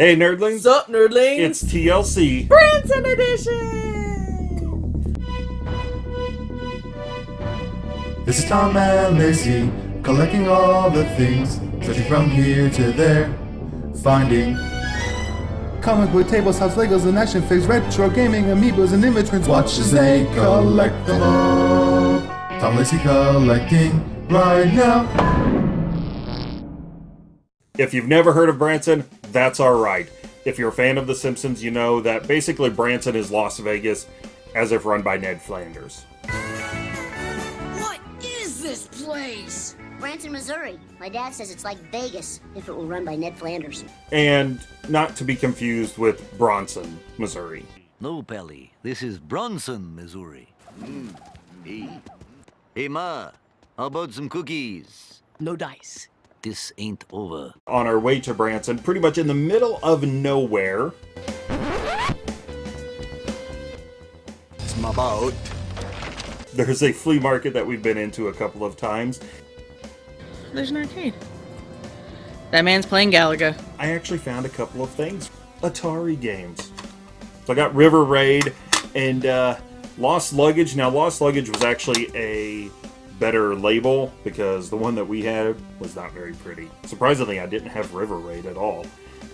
Hey, nerdlings. Up, nerdlings? It's TLC. Branson Edition! This is Tom and Lacey, collecting all the things, searching from here to there, finding comic book tables, house Legos, and action figures, retro gaming, amiibos, and immigrants. Watch as they collect them all. Tom Lacey collecting right now. If you've never heard of Branson, that's alright. If you're a fan of The Simpsons, you know that basically Branson is Las Vegas, as if run by Ned Flanders. What is this place? Branson, Missouri. My dad says it's like Vegas if it were run by Ned Flanders. And not to be confused with Bronson, Missouri. No, Pelly. This is Bronson, Missouri. Mm. Hey. hey, Ma. How about some cookies? No dice. This ain't over. On our way to Branson, pretty much in the middle of nowhere, It's my boat. there's a flea market that we've been into a couple of times. There's an arcade. That man's playing Galaga. I actually found a couple of things. Atari games. So I got River Raid and uh, Lost Luggage. Now, Lost Luggage was actually a better label because the one that we had was not very pretty. Surprisingly, I didn't have River Raid at all.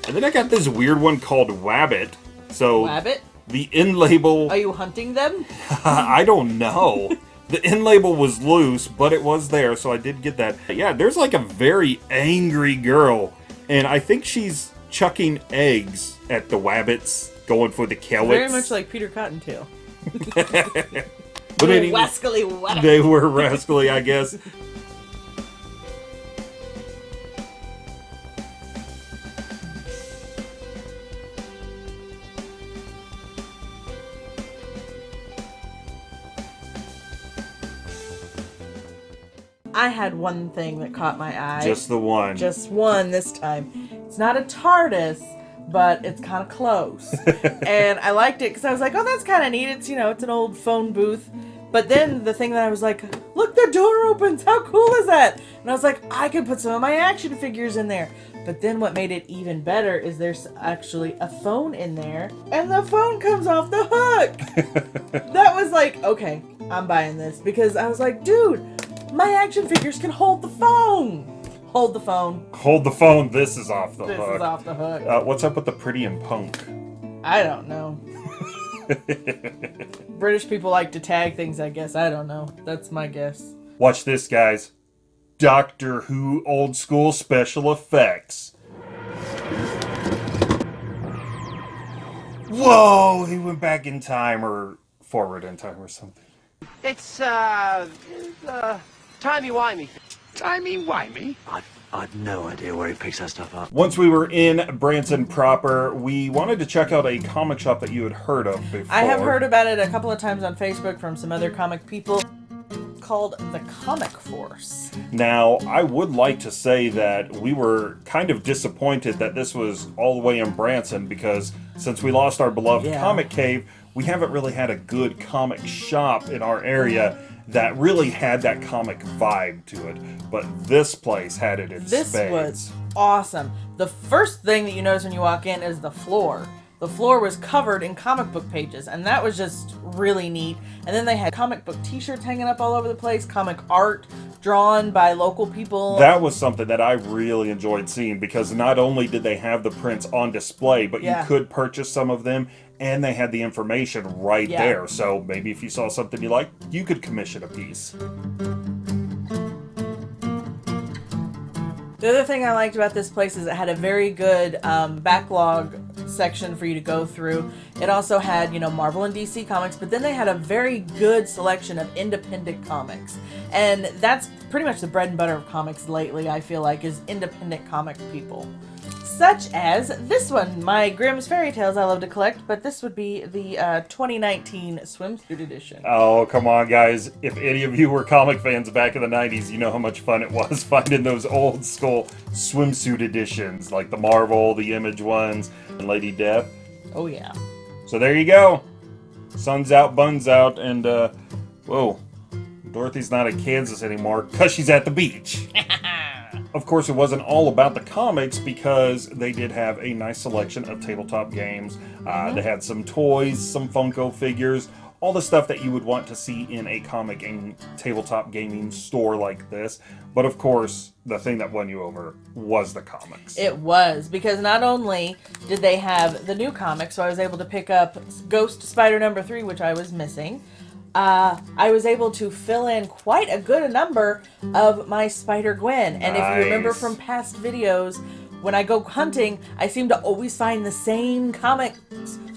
And then I got this weird one called Wabbit. So Wabbit? the in label, Are you hunting them? I don't know. The in label was loose, but it was there, so I did get that. Yeah, there's like a very angry girl, and I think she's chucking eggs at the wabbits, going for the killets. Very much like Peter Cottontail. but anyway, Wascally wabbit. they were rascally, I guess. I had one thing that caught my eye. Just the one. Just one this time. It's not a TARDIS, but it's kind of close. and I liked it because I was like, oh, that's kind of neat. It's, you know, it's an old phone booth. But then the thing that I was like, look, the door opens. How cool is that? And I was like, I could put some of my action figures in there. But then what made it even better is there's actually a phone in there, and the phone comes off the hook. that was like, okay, I'm buying this because I was like, dude, my action figures can hold the phone. Hold the phone. Hold the phone. This is off the This hook. This is off the hook. Uh, what's up with the pretty and punk? I don't know. British people like to tag things, I guess. I don't know. That's my guess. Watch this, guys. Doctor Who old school special effects. Whoa, he went back in time or forward in time or something. It's, uh, uh, timey-wimey. Timey-wimey? I've, I've no idea where he picks that stuff up. Once we were in Branson proper, we wanted to check out a comic shop that you had heard of before. I have heard about it a couple of times on Facebook from some other comic people called the Comic Force. Now, I would like to say that we were kind of disappointed that this was all the way in Branson because since we lost our beloved Yeah. comic cave, we haven't really had a good comic shop in our area that really had that comic vibe to it. But this place had it in This spades. was awesome. The first thing that you notice when you walk in is the floor. The floor was covered in comic book pages, and that was just really neat. And then they had comic book t-shirts hanging up all over the place, comic art drawn by local people. That was something that I really enjoyed seeing because not only did they have the prints on display, but Yeah. you could purchase some of them and they had the information right Yeah. there. So maybe if you saw something you liked, you could commission a piece. The other thing I liked about this place is it had a very good um, backlog section for you to go through. It also had, you know, Marvel and DC comics, but then they had a very good selection of independent comics. And that's pretty much the bread and butter of comics lately, I feel like, is independent comic people. Such as this one, my Grimm's Fairy Tales I love to collect, but this would be the uh, 2019 swimsuit edition. Oh, come on, guys. If any of you were comic fans back in the 90s, you know how much fun it was finding those old school swimsuit editions, like the Marvel, the Image ones, and Lady Death. Oh, yeah. So there you go. Sun's out, buns out, and, uh, whoa. Dorothy's not in Kansas anymore because she's at the beach. Of course, it wasn't all about the comics because they did have a nice selection of tabletop games. Uh, they had some toys, some Funko figures, all the stuff that you would want to see in a comic and tabletop gaming store like this. But of course, the thing that won you over was the comics. It was because not only did they have the new comic, so I was able to pick up Ghost Spider number three, which I was missing. Uh, I was able to fill in quite a good number of my Spider Gwen, and if you remember from past videos, when I go hunting, I seem to always find the same comics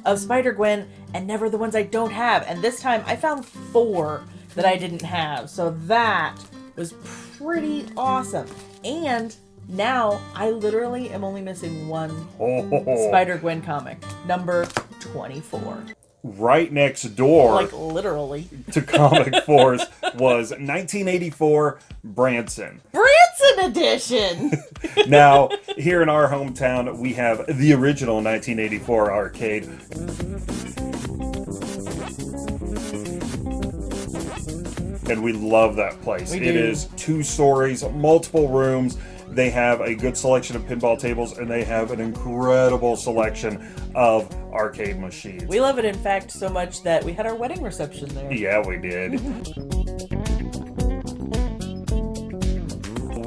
of Spider Gwen and never the ones I don't have. And this time, I found four that I didn't have, so that was pretty awesome. And now I literally am only missing one Oh, Spider Gwen comic, number 24. Right next door Like literally. to Comic Force was 1984 Branson. Branson edition! Now, here in our hometown, we have the original 1984 arcade. And we love that place. It is two stories, multiple rooms. They have a good selection of pinball tables, and they have an incredible selection of arcade machines. we love it, in fact, so much that we had our wedding reception there. Yeah, we did.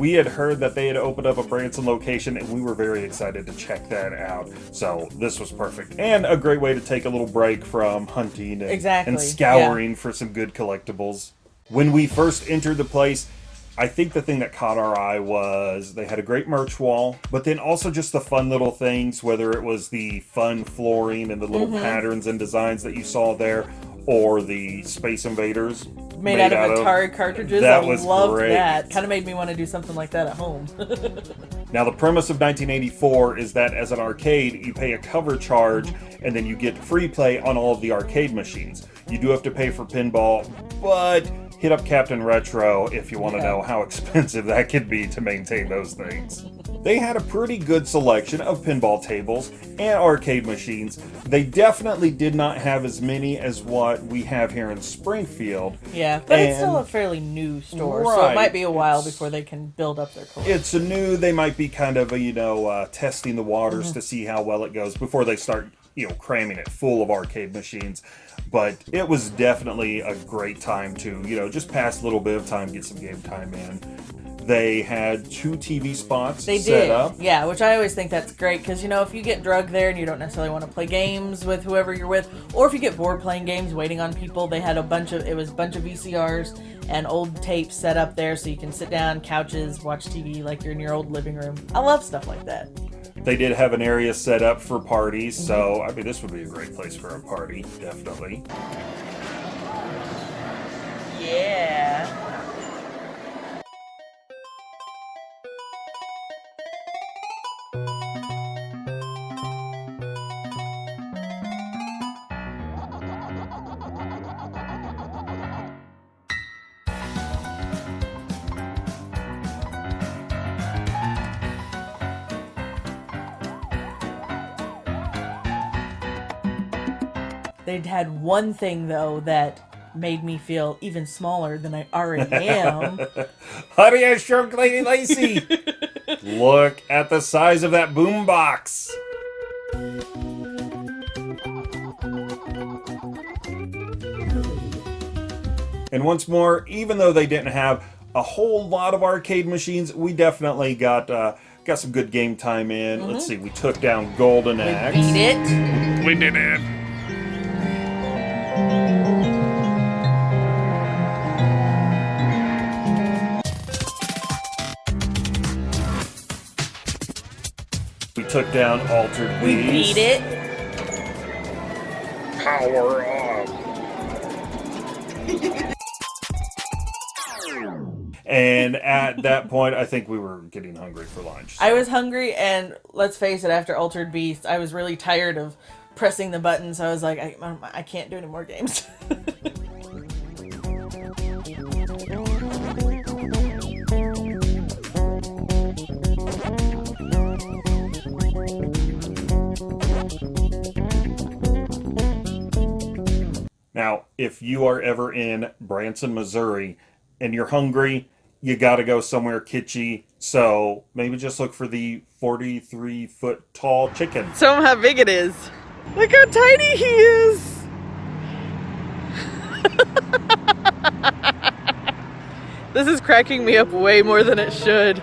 we had heard that they had opened up a Branson location, and we were very excited to check that out. So this was perfect, and a great way to take a little break from hunting and, Exactly, and scouring for some good collectibles. When we first entered the place, I think the thing that caught our eye was they had a great merch wall, but then also just the fun little things, whether it was the fun flooring and the little Mm-hmm. patterns and designs that you saw there, or the Space Invaders Made, out, of Atari cartridges. That I was loved great. that. Kind of made me want to do something like that at home. Now, the premise of 1984 is that as an arcade, you pay a cover charge and then you get free play on all of the arcade machines. You do have to pay for pinball, but hit up Captain Retro if you want to Yeah. know how expensive that could be to maintain those things. They had a pretty good selection of pinball tables and arcade machines. They definitely did not have as many as what we have here in Springfield. yeah, but it's still a fairly new store, so it might be a while before they can build up their collection. it's a new they might be kind of a, you know uh, testing the waters Mm-hmm. to see how well it goes before they start you know cramming it full of arcade machines but it was definitely a great time to you know just pass a little bit of time get some game time in they had two tv spots They set did, up yeah, which I always think that's great because you know if you get drugged there and you don't necessarily want to play games with whoever you're with, or if you get bored playing games waiting on people, they had a bunch of it was a bunch of VCRs and old tapes set up there so you can sit down, couches, watch TV like you're in your old living room. I love stuff like that. They did have an area set up for parties so mhm. i mean this would be a great place for a party definitely Yeah. They'd had one thing though that made me feel even smaller than I already am. honey i shrunk lady lacy look at the size of that boombox And once more, even though they didn't have a whole lot of arcade machines, we definitely got uh, got some good game time in. Let's see, we took down Golden Axe. We beat it. We did it. We took down Altered We Beast. beat it. Power up. And at that point, I think we were getting hungry for lunch. I was hungry, and let's face it, after Altered Beast, I was really tired of pressing the buttons. I was like, I, I can't do any more games. Now, if you are ever in Branson, Missouri, and you're hungry you gotta go somewhere kitschy. So maybe just look for the 43 foot tall chicken. Show him how big it is. Look how tiny he is. this is cracking me up way more than it should.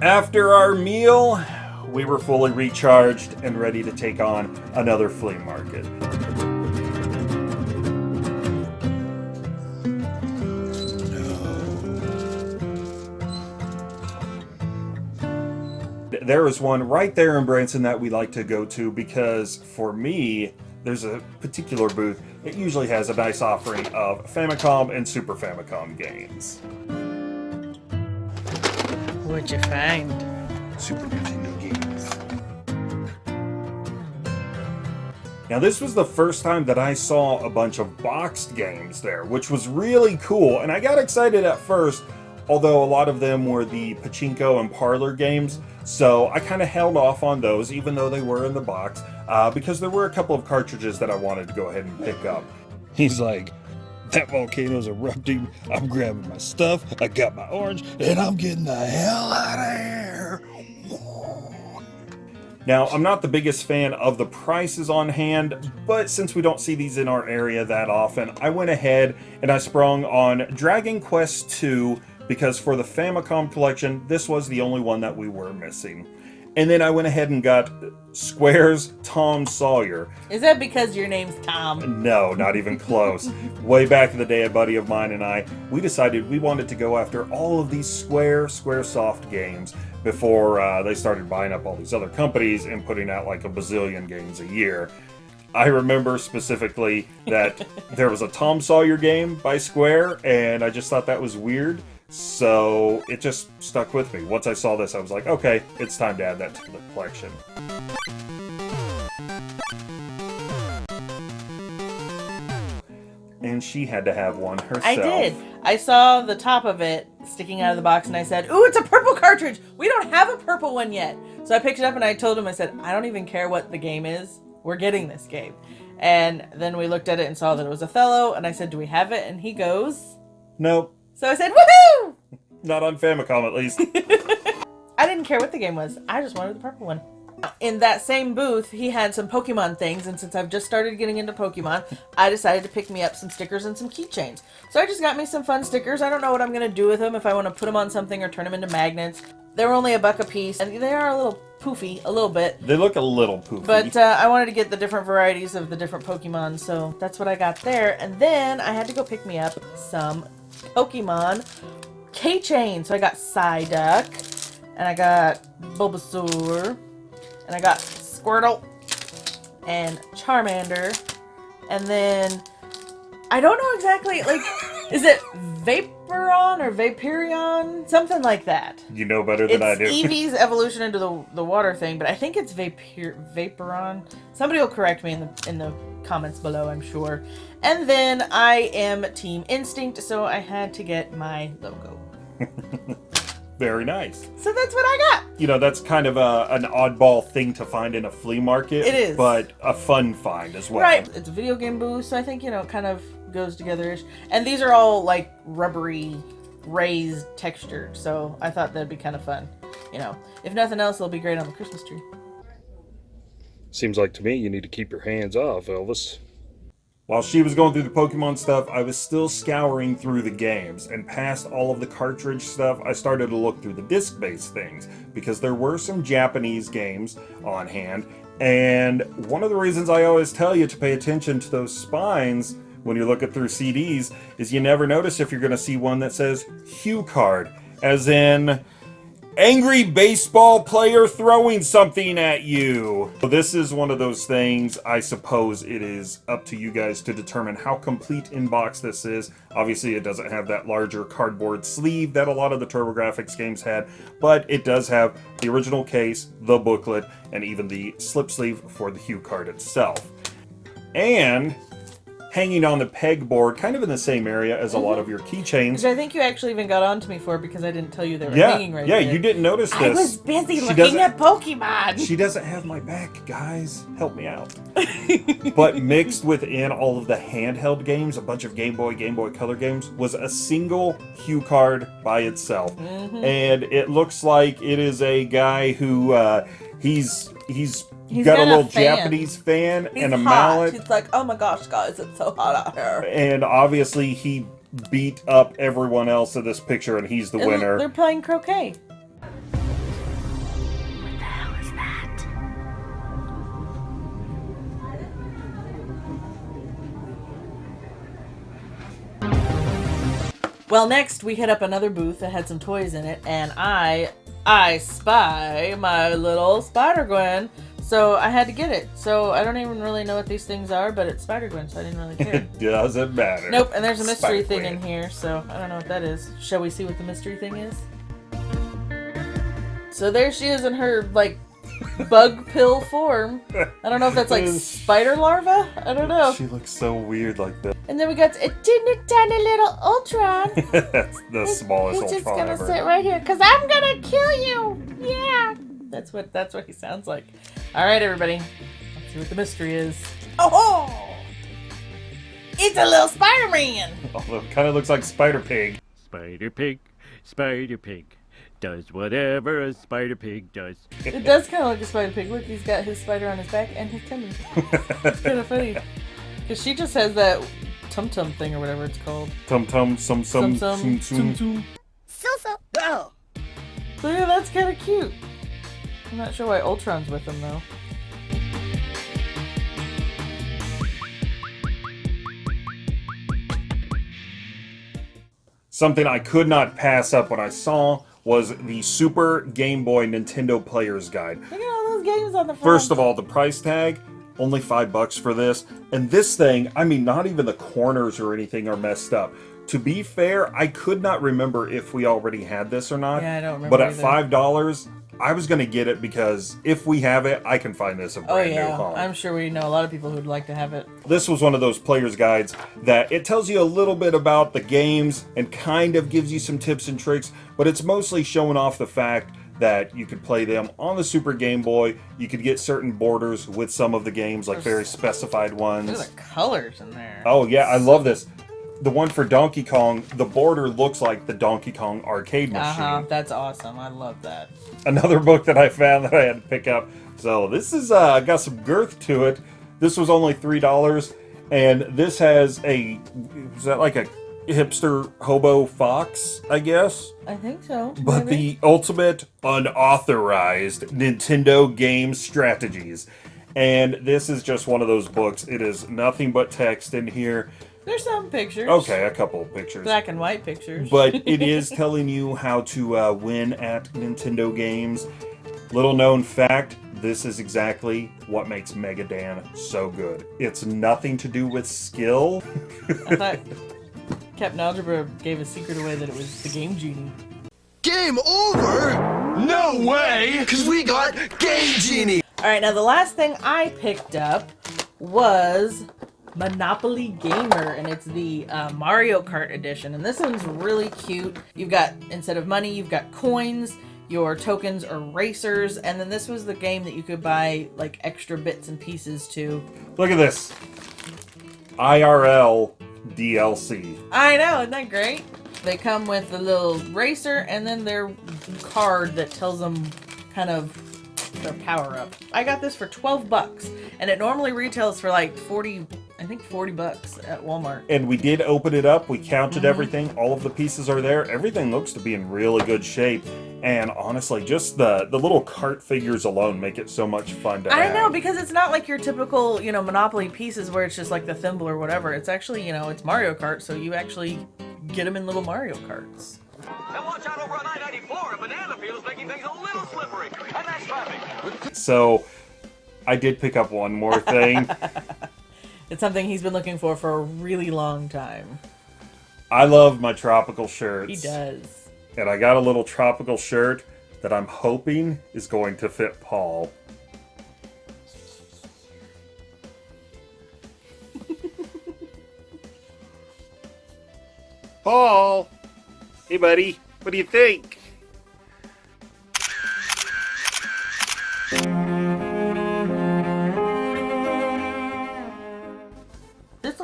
After our meal, we were fully recharged and ready to take on another flea market. There is one right there in Branson that we like to go to because for me, there's a particular booth. It usually has a nice offering of Famicom and Super Famicom games. What'd you find? Super Nintendo games. Now, this was the first time that I saw a bunch of boxed games there, which was really cool, and I got excited at first, although a lot of them were the pachinko and parlor games, so I kind of held off on those, even though they were in the box, uh, because there were a couple of cartridges that I wanted to go ahead and pick up. He's like, that volcano's erupting. I'm grabbing my stuff. I got my orange, and I'm getting the hell out of here. Now, I'm not the biggest fan of the prices on hand, but since we don't see these in our area that often, I went ahead and I sprung on Dragon Quest II because for the Famicom collection, this was the only one that we were missing. And then I went ahead and got Square's Tom Sawyer. Is that because your name's Tom? No, not even close. Way back in the day, a buddy of mine and I, we decided we wanted to go after all of these Square, Squaresoft games before uh, they started buying up all these other companies and putting out like a bazillion games a year. I remember specifically that there was a Tom Sawyer game by Square, and I just thought that was weird. So it just stuck with me. Once I saw this, I was like, okay, it's time to add that to the collection. And she had to have one herself. I did. I saw the top of it sticking out of the box and I said, Ooh, it's a purple cartridge! We don't have a purple one yet. So I picked it up and I told him, I said, I don't even care what the game is. We're getting this game. And then we looked at it and saw that it was Othello, and I said, Do we have it? And he goes, Nope, So I said, Woohoo! not on Famicom at least. I didn't care what the game was. I just wanted the purple one. In that same booth, he had some Pokemon things, and since I've just started getting into Pokemon, I decided to pick me up some stickers and some keychains. So I just got me some fun stickers. I don't know what I'm going to do with them, if I want to put them on something or turn them into magnets. They were only a buck a piece, and they are a little poofy, a little bit. they look a little poofy. But uh, I wanted to get the different varieties of the different Pokemon, so that's what I got there. And then I had to go pick me up some Pokemon keychain. So I got Psyduck, and I got Bulbasaur, and I got Squirtle, and Charmander, and then I don't know exactly, like, is it Vaporon or Vaporeon? Something like that. you know better than I It's do. Eevee's evolution into the the water thing, but I think it's Vapor Vaporon. Somebody will correct me in the in the comments below, I'm sure. And then I am Team Instinct, so I had to get my logo. Very nice. So that's what I got. You know, that's kind of a, an oddball thing to find in a flea market. It is. But a fun find as well. Right, it's a video game booth, so I think you know it kind of goes together. -ish. And these are all like rubbery, raised, textured. So I thought that'd be kind of fun. You know, if nothing else, it'll be great on the Christmas tree. Seems like to me you need to keep your hands off, Elvis. While she was going through the Pokemon stuff, I was still scouring through the games, and past all of the cartridge stuff, I started to look through the disc based things, because there were some Japanese games on hand, and one of the reasons I always tell you to pay attention to those spines when you're looking through CDs is you never notice if you're going to see one that says HuCard, as in angry baseball player throwing something at you. So this is one of those things, I suppose it is up to you guys to determine how complete in box this is. Obviously, it doesn't have that larger cardboard sleeve that a lot of the TurboGrafx games had, but it does have the original case, the booklet, and even the slip sleeve for the HuCard itself. And hanging on the pegboard, kind of in the same area as a lot of your keychains. Which I think you actually even got onto me for because I didn't tell you they were Yeah, hanging right yeah, there. you didn't notice this. I was busy She looking at Pokemon. She doesn't have my back, guys. Help me out. but mixed within all of the handheld games, a bunch of Game Boy, Game Boy Color games, was a single HuCard by itself. Mm-hmm. And it looks like it is a guy who uh, he's he's, He's got, a got a little fan. Japanese fan He's and a hot. mallet. He's like, oh my gosh, guys, it's so hot out here. And obviously he beat up everyone else in this picture and he's the And winner. They're playing croquet. When was that? Well, next we hit up another booth that had some toys in it, and I, I spy my little Spider Gwen. So I had to get it. So I don't even really know what these things are, but it's Spider Gwen, so I didn't really care. It doesn't matter. Nope, and there's a mystery thing Spider-Gwen. in here, so I don't know what that is. Shall we see what the mystery thing is? So there she is in her, like, bug pill form. I don't know if that's like spider larva? I don't know. She looks so weird like that. And then we got a teeny tiny little Ultron. That's the smallest He's just gonna ever. sit right here, cause I'm gonna kill you. Yeah. That's what that's what he sounds like. All right, everybody. Let's see what the mystery is. Oh, it's a little Spider-Man. Although oh, it kind of looks like Spider Pig. Spider Pig, Spider Pig, does whatever a Spider Pig does. It does kind of look a spider pig. Look, he's got his spider on his back and his tummy. It's kind of funny. Because she just has that tum tum thing or whatever it's called. Tum tum sum sum Sum sum sum sum. tum So so. Oh. So yeah, that's kind of cute. I'm not sure why Ultron's with him though. Something I could not pass up when I saw was the Super Game Boy Nintendo Player's Guide. Look at all those games on the front. First of all, the price tag, only five bucks for this. And this thing, I mean, not even the corners or anything are messed up. To be fair, I could not remember if we already had this or not. Yeah, I don't remember But at either. five dollars, I was gonna get it because if we have it, I can find this a Oh brand new yeah, home. I'm sure we know a lot of people who'd like to have it. This was one of those player's guides that it tells you a little bit about the games and kind of gives you some tips and tricks, but it's mostly showing off the fact that you could play them on the Super Game Boy. You could get certain borders with some of the games, like very specified Look ones. at the colors in there. Oh yeah, I love this. The one for Donkey Kong, the border looks like the Donkey Kong arcade machine. Uh machine. huh. That's awesome. I love that. Another book that I found that I had to pick up. So this is uh, got some girth to it. This was only three dollars, and this has a is that like a hipster hobo fox, I guess. I think so. But maybe. the ultimate unauthorized Nintendo game strategies. And this is just one of those books. It is nothing but text in here. There's some pictures. Okay, a couple of pictures. Black and white pictures. But it is telling you how to uh, win at Nintendo games. Little known fact this is exactly what makes Mega Dan so good. It's nothing to do with skill. I thought Captain Algebra gave a secret away that it was the Game Genie. Game over? No way! Cause we got Game Genie! Alright, now the last thing I picked up was Monopoly Gamer, and it's the uh, Mario Kart edition. And this one's really cute. You've got, instead of money, you've got coins. Your tokens are racers, and then this was the game that you could buy like extra bits and pieces to. Look at this IRL DLC. I know, isn't that great? They come with a little racer and then their card that tells them kind of their power up. I got this for 12 bucks and it normally retails for like 40, I think 40 bucks at Walmart. And we did open it up. We counted Mhm. everything. All of the pieces are there. Everything looks to be in really good shape. And honestly, just the the little cart figures alone make it so much fun to I have. know because it's not like your typical, you know, Monopoly pieces where it's just like the thimble or whatever. It's actually, you know, it's Mario Kart, so you actually get them in little Mario Karts. And watch out over on I-94, a banana peel's making things a little slippery, and that's traffic. So, I did pick up one more thing. It's something he's been looking for for a really long time. I love my tropical shirts. He does. And I got a little tropical shirt that I'm hoping is going to fit Paul. Paul! Hey, buddy. What do you think?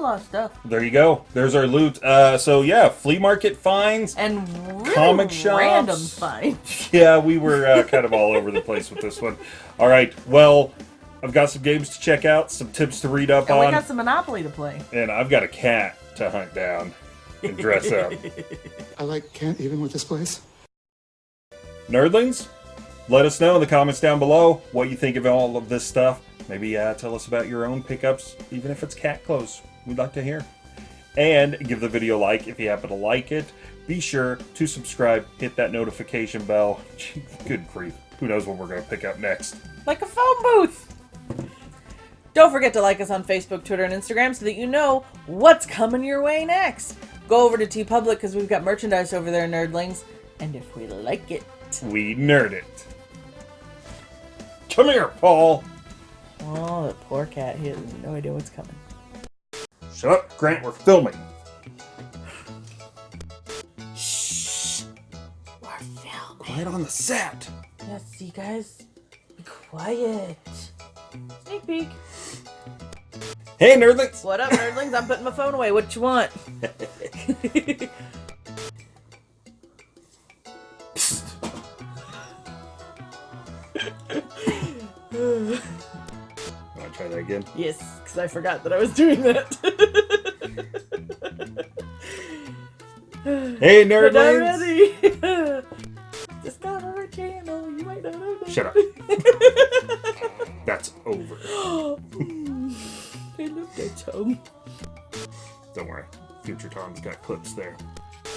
Lot of stuff. There you go. There's our loot. Uh, so yeah, flea market finds and really comic shops. random finds. Yeah, we were uh, kind of all over the place with this one. All right, well, I've got some games to check out, some tips to read up And we on, got some Monopoly to play. and I've got a cat to hunt down and dress up. I like can't even with this place. Nerdlings, let us know in the comments down below what you think of all of this stuff. Maybe uh, tell us about your own pickups, even if it's cat clothes. We'd like to hear. And give the video a like if you happen to like it. Be sure to subscribe, hit that notification bell. Good grief. Who knows what we're going to pick up next. Like a phone booth. Don't forget to like us on Facebook, Twitter, and Instagram so that you know what's coming your way next. Go over to TeePublic because we've got merchandise over there, nerdlings. And if we like it, We nerd it. Come here, Paul. oh, that poor cat, he has no idea what's coming. Shut up, Grant. We're filming. Shh. We're filming. Quiet on the set. Yes, you guys, be quiet. Sneak peek. Hey, nerdlings. What up, nerdlings? I'm putting my phone away. What you want? Want to try that again? yes, because I forgot that I was doing that. Hey, nerdlings. Discover a channel. You might not know that. Shut up. That's over. I love that song. Don't worry. Future Tom's got clips there.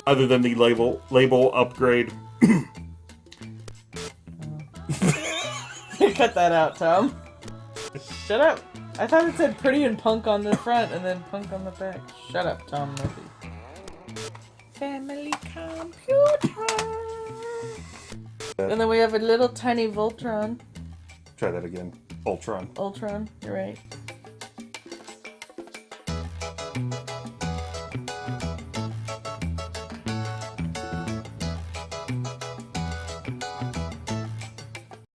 Other than the label label upgrade, Cut that out, Tom. Shut up. I thought it said pretty and punk on the front and then punk on the back. Shut up, Tom Murphy. Family computer. And then we have a little tiny Voltron. try that again. Ultron. Ultron, you're right.